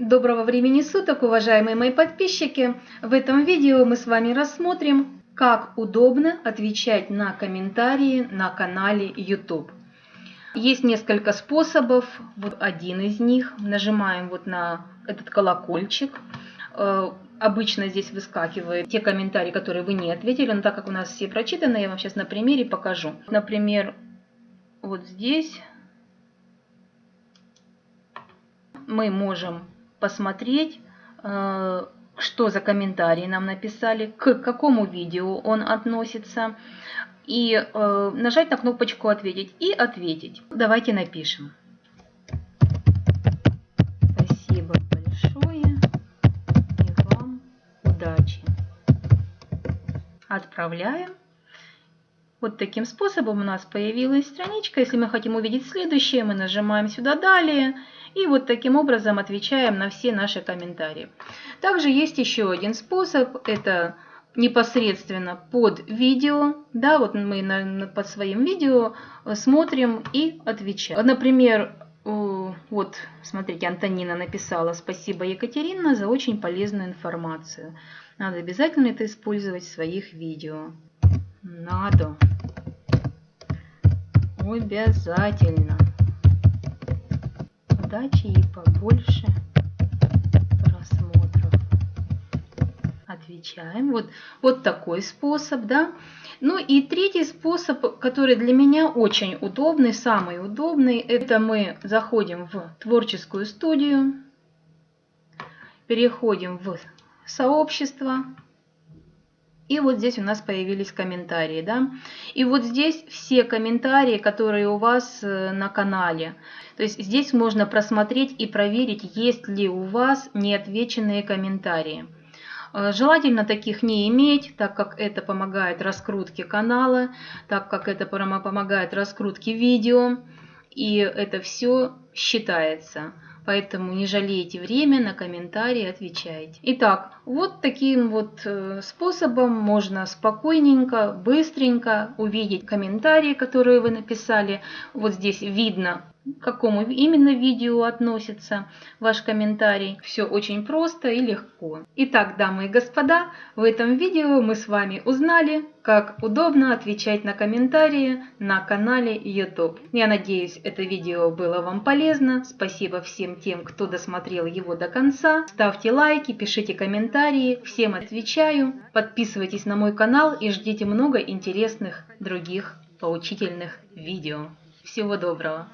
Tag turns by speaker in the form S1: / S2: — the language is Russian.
S1: Доброго времени суток, уважаемые мои подписчики! В этом видео мы с вами рассмотрим, как удобно отвечать на комментарии на канале YouTube. Есть несколько способов, вот один из них. Нажимаем вот на этот колокольчик. Э, обычно здесь выскакивают те комментарии, которые вы не ответили, но так как у нас все прочитаны, я вам сейчас на примере покажу. Например, вот здесь мы можем посмотреть, э, что за комментарии нам написали, к какому видео он относится, и э, нажать на кнопочку «Ответить» и ответить. Давайте напишем. Спасибо большое и вам удачи. Отправляем. Вот таким способом у нас появилась страничка. Если мы хотим увидеть следующее, мы нажимаем сюда «Далее» и вот таким образом отвечаем на все наши комментарии. Также есть еще один способ, это непосредственно под видео, да, вот мы на, под своим видео смотрим и отвечаем. Например, вот, смотрите, Антонина написала «Спасибо, Екатерина, за очень полезную информацию». Надо обязательно это использовать в своих видео. Надо. Обязательно. Удачи и побольше просмотров. Отвечаем. Вот, вот такой способ, да. Ну и третий способ, который для меня очень удобный, самый удобный, это мы заходим в творческую студию, переходим в сообщество, и вот здесь у нас появились комментарии, да. И вот здесь все комментарии, которые у вас э, на канале. То есть здесь можно просмотреть и проверить, есть ли у вас неотвеченные комментарии. Э, желательно таких не иметь, так как это помогает раскрутке канала, так как это помогает раскрутке видео. И это все считается. Поэтому не жалейте время, на комментарии отвечайте. Итак, вот таким вот э, способом можно спокойненько, быстренько увидеть комментарии, которые вы написали. Вот здесь видно к какому именно видео относится ваш комментарий. Все очень просто и легко. Итак, дамы и господа, в этом видео мы с вами узнали, как удобно отвечать на комментарии на канале YouTube. Я надеюсь, это видео было вам полезно. Спасибо всем тем, кто досмотрел его до конца. Ставьте лайки, пишите комментарии. Всем отвечаю. Подписывайтесь на мой канал и ждите много интересных других поучительных видео. Всего доброго!